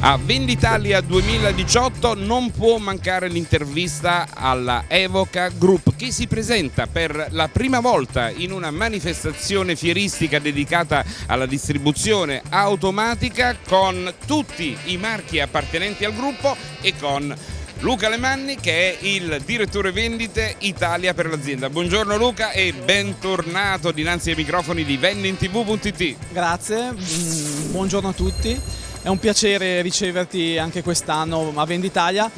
A Venditalia 2018 non può mancare l'intervista alla Evoca Group che si presenta per la prima volta in una manifestazione fieristica dedicata alla distribuzione automatica con tutti i marchi appartenenti al gruppo e con Luca Lemanni che è il direttore vendite Italia per l'azienda. Buongiorno Luca e bentornato dinanzi ai microfoni di vendintv.it. Grazie, mm, buongiorno a tutti. È un piacere riceverti anche quest'anno a Venditalia.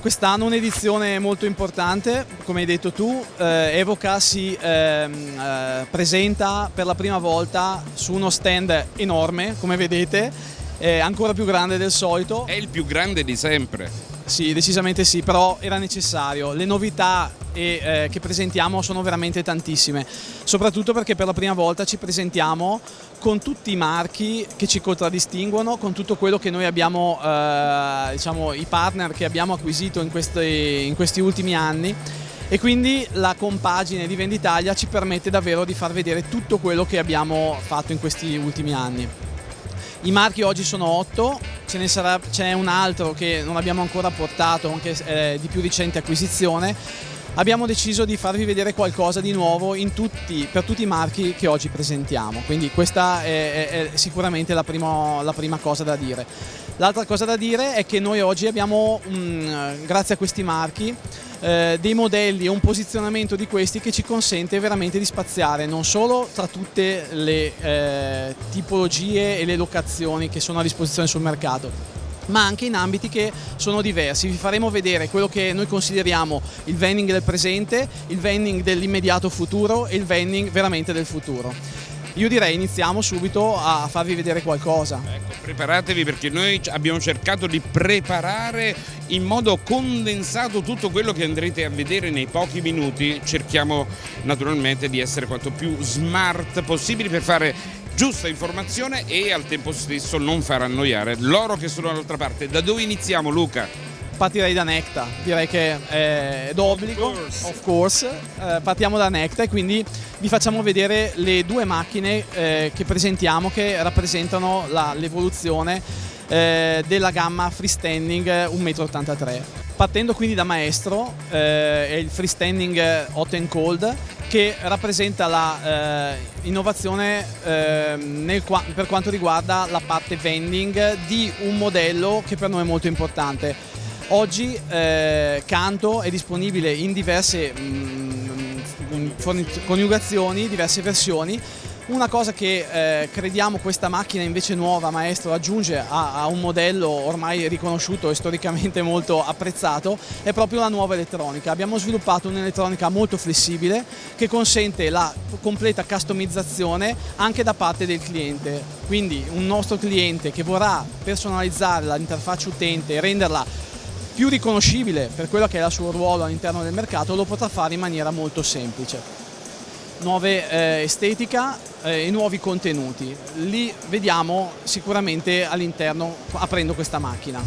Quest'anno un'edizione molto importante, come hai detto tu, eh, Evoca si ehm, eh, presenta per la prima volta su uno stand enorme, come vedete, eh, ancora più grande del solito. È il più grande di sempre. Sì, decisamente sì, però era necessario. Le novità e, eh, che presentiamo sono veramente tantissime, soprattutto perché per la prima volta ci presentiamo con tutti i marchi che ci contraddistinguono, con tutto quello che noi abbiamo, eh, diciamo, i partner che abbiamo acquisito in questi, in questi ultimi anni e quindi la compagine di Venditalia ci permette davvero di far vedere tutto quello che abbiamo fatto in questi ultimi anni. I marchi oggi sono 8, ce ne sarà, c'è un altro che non abbiamo ancora portato, anche eh, di più recente acquisizione. Abbiamo deciso di farvi vedere qualcosa di nuovo tutti, per tutti i marchi che oggi presentiamo, quindi questa è, è, è sicuramente la, primo, la prima cosa da dire. L'altra cosa da dire è che noi oggi abbiamo, mh, mm, grazie a questi marchi, eh, dei modelli e un posizionamento di questi che ci consente veramente di spaziare non solo tra tutte le eh, tipologie e le locazioni che sono a disposizione sul mercato, ma anche in ambiti che sono diversi. Vi faremo vedere quello che noi consideriamo il vending del presente, il vending dell'immediato futuro e il vending veramente del futuro. Io direi iniziamo subito a farvi vedere qualcosa. Ecco, preparatevi perché noi abbiamo cercato di preparare in modo condensato tutto quello che andrete a vedere nei pochi minuti. Cerchiamo naturalmente di essere quanto più smart possibile per fare giusta informazione e al tempo stesso non far annoiare loro che sono dall'altra parte. Da dove iniziamo Luca? Partirei da Necta, direi che è d'obbligo, of course. Eh, partiamo da Necta e quindi vi facciamo vedere le due macchine eh, che presentiamo che rappresentano l'evoluzione eh, della gamma freestanding 1,83 m. Partendo quindi da Maestro, eh, è il freestanding hot and cold che rappresenta l'innovazione eh, eh per quanto riguarda la parte vending di un modello che per noi è molto importante Oggi eh, Canto è disponibile in diverse mh, mm, coniugazioni, diverse versioni. Una cosa che eh, crediamo questa macchina invece nuova, Maestro, aggiunge a, a, un modello ormai riconosciuto e storicamente molto apprezzato è proprio la nuova elettronica. Abbiamo sviluppato un'elettronica molto flessibile che consente la completa customizzazione anche da parte del cliente. Quindi un nostro cliente che vorrà personalizzare l'interfaccia utente e renderla più riconoscibile per quello che è il suo ruolo all'interno del mercato lo potrà fare in maniera molto semplice. Nuove eh, estetica eh, e nuovi contenuti, li vediamo sicuramente all'interno aprendo questa macchina.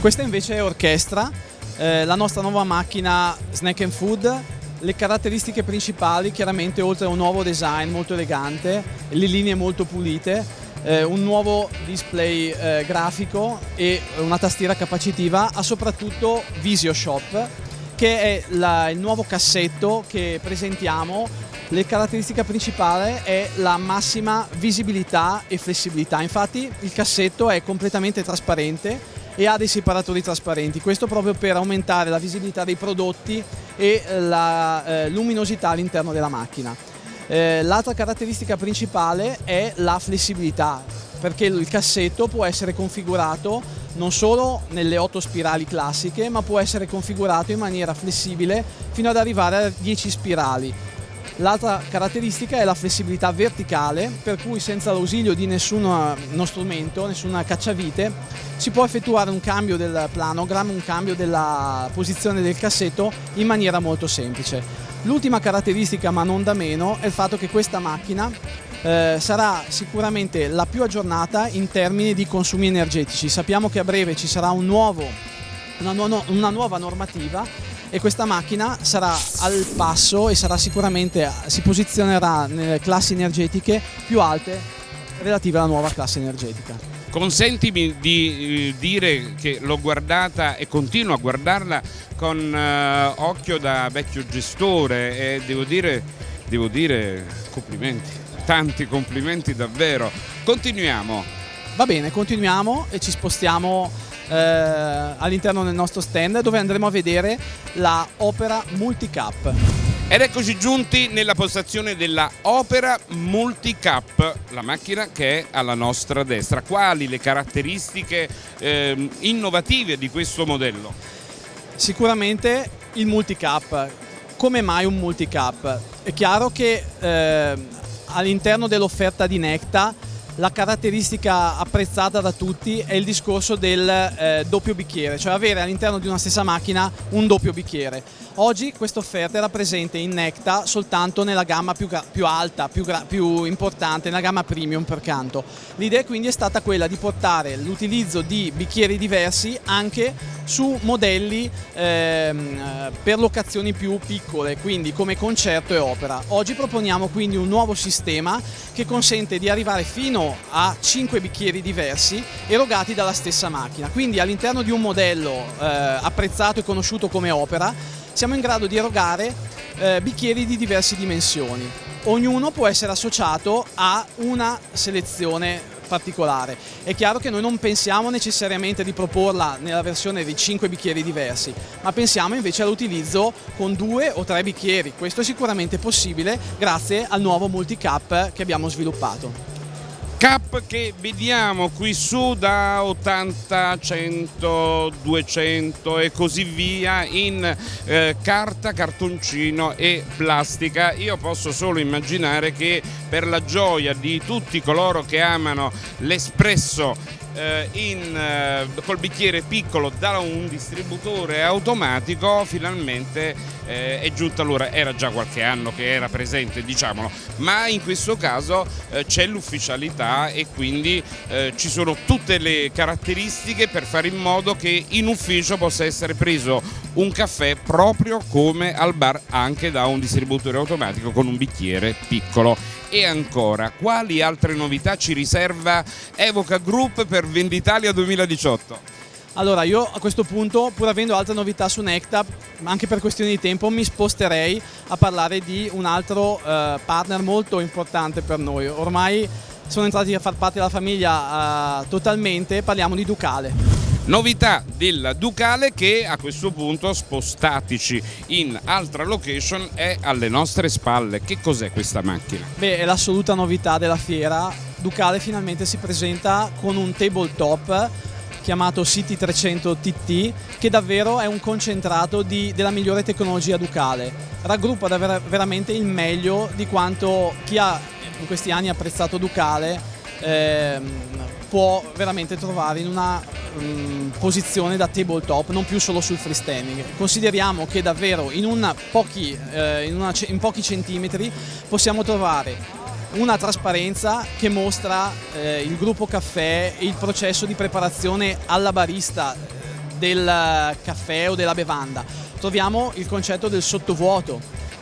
Questa invece è Orchestra, eh, la nostra nuova macchina Snack and Food le caratteristiche principali chiaramente oltre a un nuovo design molto elegante, le linee molto pulite, eh, un nuovo display eh, grafico e una tastiera capacitiva, ha soprattutto Visio Shop che è la, il nuovo cassetto che presentiamo. La caratteristica principale è la massima visibilità e flessibilità, infatti il cassetto è completamente trasparente e ha dei separatori trasparenti, questo proprio per aumentare la visibilità dei prodotti e la eh, luminosità all'interno della macchina. Eh, L'altra caratteristica principale è la flessibilità, perché il cassetto può essere configurato non solo nelle 8 spirali classiche, ma può essere configurato in maniera flessibile fino ad arrivare a 10 spirali. L'altra caratteristica è la flessibilità verticale, per cui senza l'ausilio di nessuno strumento, nessuna cacciavite, si può effettuare un cambio del planogram, un cambio della posizione del cassetto in maniera molto semplice. L'ultima caratteristica, ma non da meno, è il fatto che questa macchina eh, sarà sicuramente la più aggiornata in termini di consumi energetici. Sappiamo che a breve ci sarà un nuovo, una, nu una nuova normativa e questa macchina sarà al passo e sarà sicuramente, si posizionerà nelle classi energetiche più alte relative alla nuova classe energetica. Consentimi di eh, dire che l'ho guardata e continuo a guardarla con eh, occhio da vecchio gestore e devo dire, devo dire complimenti, tanti complimenti davvero. Continuiamo. Va bene, continuiamo e ci spostiamo eh, all'interno del nostro stand dove andremo a vedere la Opera Multicap. Ed eccoci giunti nella postazione della Opera Multicap, la macchina che è alla nostra destra. Quali le caratteristiche eh, innovative di questo modello? Sicuramente il multicap. Come mai un multicap? È chiaro che eh, all'interno dell'offerta di Necta la caratteristica apprezzata da tutti è il discorso del eh, doppio bicchiere, cioè avere all'interno di una stessa macchina un doppio bicchiere. Oggi questa offerta era presente in Necta soltanto nella gamma più, più alta, più, più, importante, nella gamma premium per canto. L'idea quindi è stata quella di portare l'utilizzo di bicchieri diversi anche su modelli ehm, per locazioni più piccole, quindi come concerto e opera. Oggi proponiamo quindi un nuovo sistema che consente di arrivare fino a 5 bicchieri diversi erogati dalla stessa macchina. Quindi all'interno di un modello eh, apprezzato e conosciuto come opera siamo in grado di erogare eh, bicchieri di diverse dimensioni. Ognuno può essere associato a una selezione particolare. È chiaro che noi non pensiamo necessariamente di proporla nella versione di 5 bicchieri diversi, ma pensiamo invece all'utilizzo con due o tre bicchieri. Questo è sicuramente possibile grazie al nuovo multicap che abbiamo sviluppato. Cap che vediamo qui su da 80, 100, 200 e così via in eh, carta, cartoncino e plastica. Io posso solo immaginare che per la gioia di tutti coloro che amano l'espresso eh, in, eh, col bicchiere piccolo da un distributore automatico finalmente eh, è giunta l'ora, era già qualche anno che era presente diciamolo, ma in questo caso eh, c'è l'ufficialità e quindi eh, ci sono tutte le caratteristiche per fare in modo che in ufficio possa essere preso un caffè proprio come al bar anche da un distributore automatico con un bicchiere piccolo. E ancora, quali altre novità ci riserva Evoca Group per Venditalia 2018? Allora io a questo punto, pur avendo altre novità su Necta, anche per questioni di tempo, mi sposterei a parlare di un altro eh, partner molto importante per noi. Ormai sono entrati a far parte della famiglia eh, totalmente, parliamo di Ducale. Novità del Ducale che a questo punto spostatici in altra location è alle nostre spalle. Che cos'è questa macchina? Beh, è l'assoluta novità della fiera. Ducale finalmente si presenta con un tabletop chiamato City 300 TT che davvero è un concentrato di, della migliore tecnologia Ducale. Raggruppa davvero, veramente il meglio di quanto chi ha in questi anni apprezzato Ducale ehm, può veramente trovare in una um, posizione da tabletop, non più solo sul freestanding. Consideriamo che davvero in, pochi, eh, in, una, in pochi centimetri possiamo trovare una trasparenza che mostra eh, il gruppo caffè e il processo di preparazione alla barista del caffè o della bevanda. Troviamo il concetto del sottovuoto,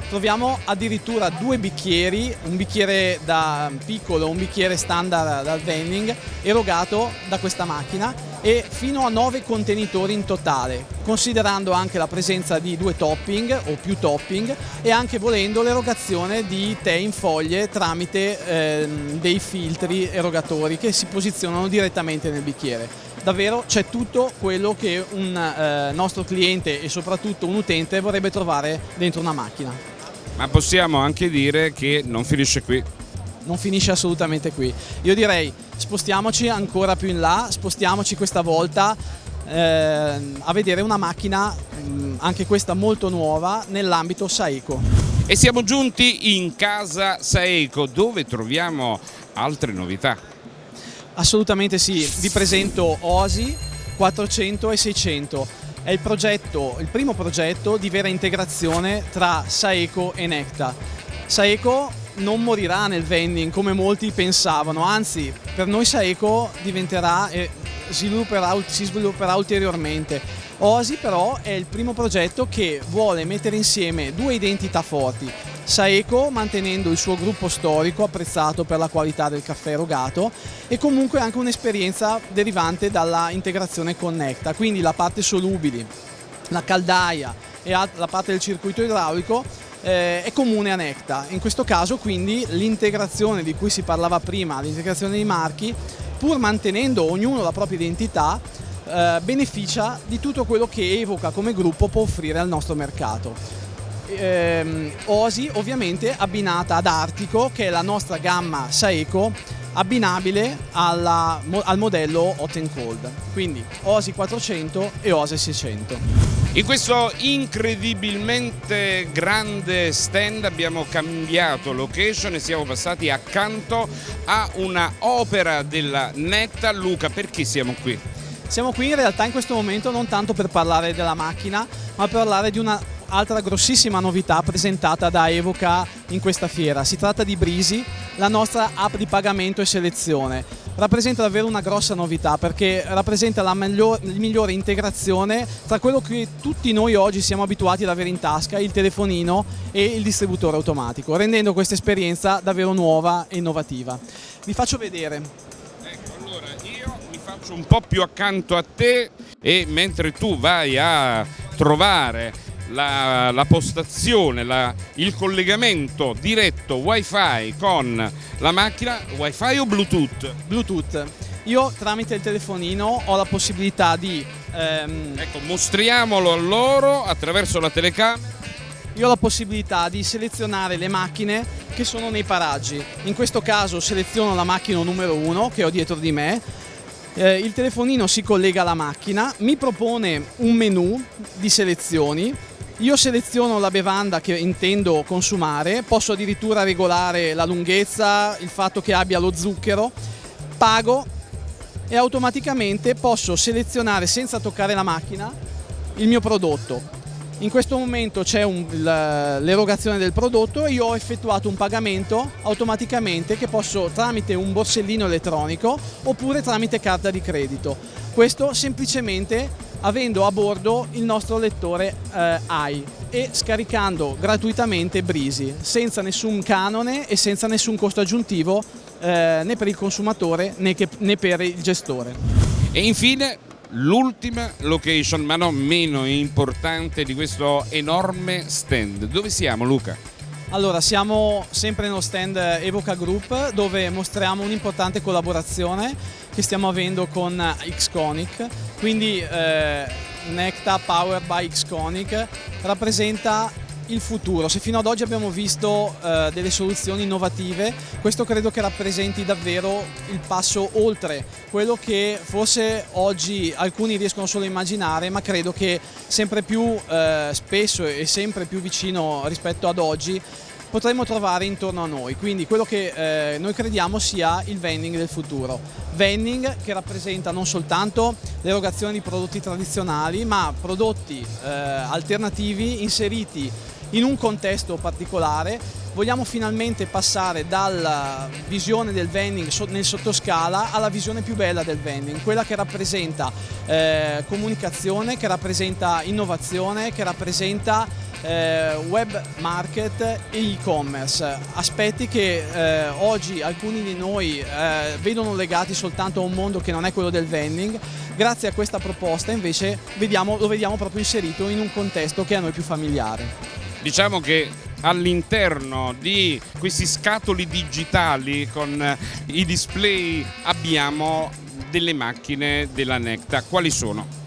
troviamo addirittura due bicchieri, un bicchiere da piccolo, un bicchiere standard dal vending erogato da questa macchina e fino a 9 contenitori in totale, considerando anche la presenza di due topping o più topping e anche volendo l'erogazione di tè in foglie tramite eh, dei filtri erogatori che si posizionano direttamente nel bicchiere. Davvero c'è tutto quello che un eh, nostro cliente e soprattutto un utente vorrebbe trovare dentro una macchina ma possiamo anche dire che non finisce qui. Non finisce assolutamente qui. Io direi spostiamoci ancora più in là, spostiamoci questa volta eh, a vedere una macchina, mm, anche questa molto nuova, nell'ambito Saeco. E siamo giunti in casa Saeco dove troviamo altre novità. Assolutamente sì, vi presento Osi 400 e 600 è il, progetto, il primo progetto di vera integrazione tra Saeco e Necta. Saeco non morirà nel vending come molti pensavano, anzi per noi Saeco diventerà e svilupperà, si svilupperà ulteriormente. Osi però è il primo progetto che vuole mettere insieme due identità forti, Saeco mantenendo il suo gruppo storico apprezzato per la qualità del caffè erogato e comunque anche un'esperienza derivante dalla integrazione con Necta, quindi la parte solubili, la caldaia e la parte del circuito idraulico eh, è comune a Necta. In questo caso quindi l'integrazione di cui si parlava prima, l'integrazione dei marchi, pur mantenendo ognuno la propria identità, eh, beneficia di tutto quello che Evoca come gruppo può offrire al nostro mercato ehm, Osi ovviamente abbinata ad Artico che è la nostra gamma Saeco abbinabile alla, al modello Hot and Cold. Quindi Osi 400 e Osi 600 in questo incredibilmente grande stand abbiamo cambiato location e siamo passati accanto a una opera della Netta. Luca perché siamo qui? Siamo qui in realtà in questo momento non tanto per parlare della macchina ma per parlare di una altra grossissima novità presentata da Evoca in questa fiera. Si tratta di Brisi, la nostra app di pagamento e selezione. Rappresenta davvero una grossa novità perché rappresenta la miglior, migliore integrazione tra quello che tutti noi oggi siamo abituati ad avere in tasca, il telefonino e il distributore automatico, rendendo questa esperienza davvero nuova e innovativa. Vi faccio vedere. Ecco, allora io mi faccio un po' più accanto a te e mentre tu vai a trovare la, la postazione, la, il collegamento diretto wifi con la macchina, wifi o bluetooth? Bluetooth. Io tramite il telefonino ho la possibilità di... Ehm... Ecco, mostriamolo a loro attraverso la telecamera. Io ho la possibilità di selezionare le macchine che sono nei paraggi. In questo caso seleziono la macchina numero 1 che ho dietro di me, eh, il telefonino si collega alla macchina, mi propone un menu di selezioni io seleziono la bevanda che intendo consumare, posso addirittura regolare la lunghezza, il fatto che abbia lo zucchero, pago e automaticamente posso selezionare senza toccare la macchina il mio prodotto. In questo momento c'è l'erogazione del prodotto e io ho effettuato un pagamento automaticamente che posso tramite un borsellino elettronico oppure tramite carta di credito. Questo semplicemente avendo a bordo il nostro lettore eh, AI e scaricando gratuitamente Brisi senza nessun canone e senza nessun costo aggiuntivo eh, né per il consumatore né, che, né per il gestore. E infine l'ultima location ma non meno importante di questo enorme stand. Dove siamo Luca? Allora, siamo sempre nello stand Evoca Group dove mostriamo un'importante collaborazione che stiamo avendo con Xconic. Quindi eh, Necta Powered by Xconic rappresenta il futuro. Se fino ad oggi abbiamo visto eh, delle soluzioni innovative, questo credo che rappresenti davvero il passo oltre quello che forse oggi alcuni riescono solo a immaginare, ma credo che sempre più eh, spesso e sempre più vicino rispetto ad oggi potremmo trovare intorno a noi. Quindi quello che eh, noi crediamo sia il vending del futuro. Vending che rappresenta non soltanto l'erogazione di prodotti tradizionali, ma prodotti eh, alternativi inseriti in un contesto particolare. Vogliamo finalmente passare dalla visione del vending nel sottoscala alla visione più bella del vending, quella che rappresenta eh, comunicazione, che rappresenta innovazione, che rappresenta eh, web market e e-commerce, aspetti che eh, oggi alcuni di noi eh, vedono legati soltanto a un mondo che non è quello del vending, grazie a questa proposta invece vediamo, lo vediamo proprio inserito in un contesto che è a noi più familiare. Diciamo che all'interno di questi scatoli digitali con i display abbiamo delle macchine della Necta. Quali sono?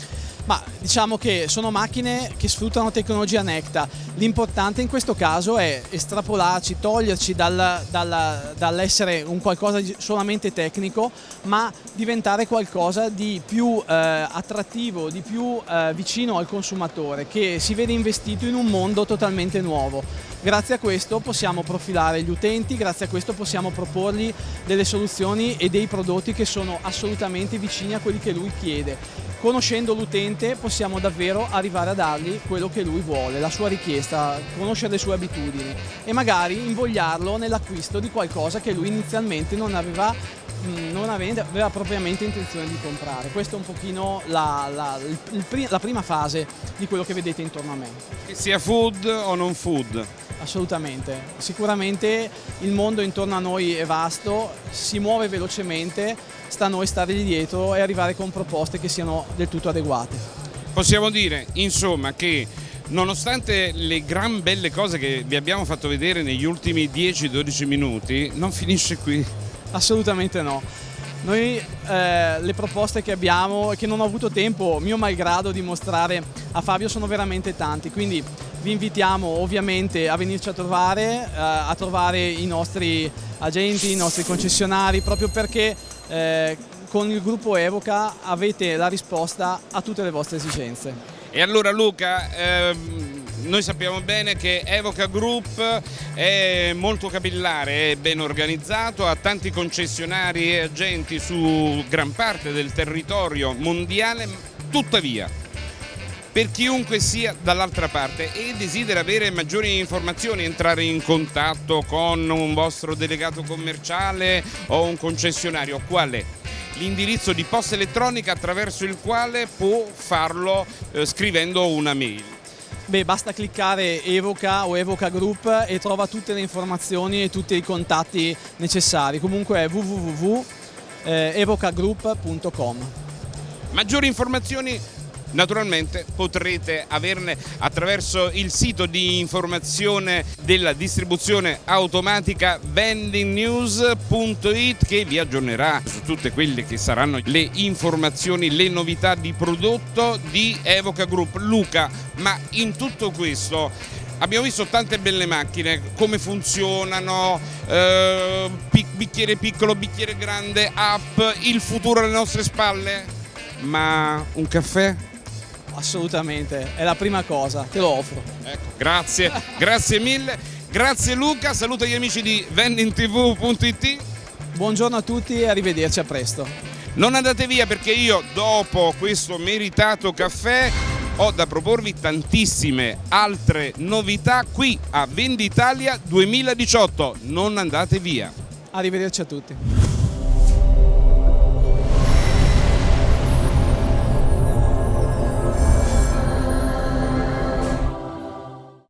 Ma diciamo che sono macchine che sfruttano tecnologia Necta. L'importante in questo caso è estrapolarci, toglierci dal, dal, dall'essere un qualcosa solamente tecnico, ma diventare qualcosa di più eh, attrattivo, di più eh, vicino al consumatore, che si vede investito in un mondo totalmente nuovo. Grazie a questo possiamo profilare gli utenti, grazie a questo possiamo proporgli delle soluzioni e dei prodotti che sono assolutamente vicini a quelli che lui chiede. Conoscendo l'utente possiamo davvero arrivare a dargli quello che lui vuole, la sua richiesta, conoscere le sue abitudini e magari invogliarlo nell'acquisto di qualcosa che lui inizialmente non aveva mh, non aveva propriamente intenzione di comprare. Questa è un pochino la, la, il, la prima fase di quello che vedete intorno a me. Che sia food o non food? Assolutamente, sicuramente il mondo intorno a noi è vasto, si muove velocemente, sta a noi stargli dietro e arrivare con proposte che siano del tutto adeguate. Possiamo dire insomma che nonostante le gran belle cose che vi abbiamo fatto vedere negli ultimi 10-12 minuti, non finisce qui. Assolutamente no. Noi eh, le proposte che abbiamo e che non ho avuto tempo, mio malgrado, di mostrare a Fabio sono veramente tanti, quindi vi invitiamo ovviamente a venirci a trovare, eh, a trovare i nostri agenti, i nostri concessionari, proprio perché eh, con il gruppo Evoca avete la risposta a tutte le vostre esigenze. E allora Luca, ehm, noi sappiamo bene che Evoca Group è molto capillare, è ben organizzato, ha tanti concessionari e agenti su gran parte del territorio mondiale, tuttavia per chiunque sia dall'altra parte e desidera avere maggiori informazioni, entrare in contatto con un vostro delegato commerciale o un concessionario, qual è? L'indirizzo di posta elettronica attraverso il quale può farlo eh, scrivendo una mail. Beh, basta cliccare Evoca o Evoca Group e trova tutte le informazioni e tutti i contatti necessari. Comunque è www.evocagroup.com. Maggiori informazioni Naturalmente potrete averne attraverso il sito di informazione della distribuzione automatica vendingnews.it che vi aggiornerà su tutte quelle che saranno le informazioni, le novità di prodotto di Evoca Group. Luca, ma in tutto questo abbiamo visto tante belle macchine, come funzionano, eh, bicchiere piccolo, bicchiere grande, app, il futuro alle nostre spalle, ma un caffè? Assolutamente, è la prima cosa, te lo offro. Ecco, grazie, grazie mille. Grazie Luca, saluto gli amici di vendingtv.it. Buongiorno a tutti e arrivederci a presto. Non andate via perché io dopo questo meritato caffè ho da proporvi tantissime altre novità qui a Venditalia 2018. Non andate via. Arrivederci a tutti.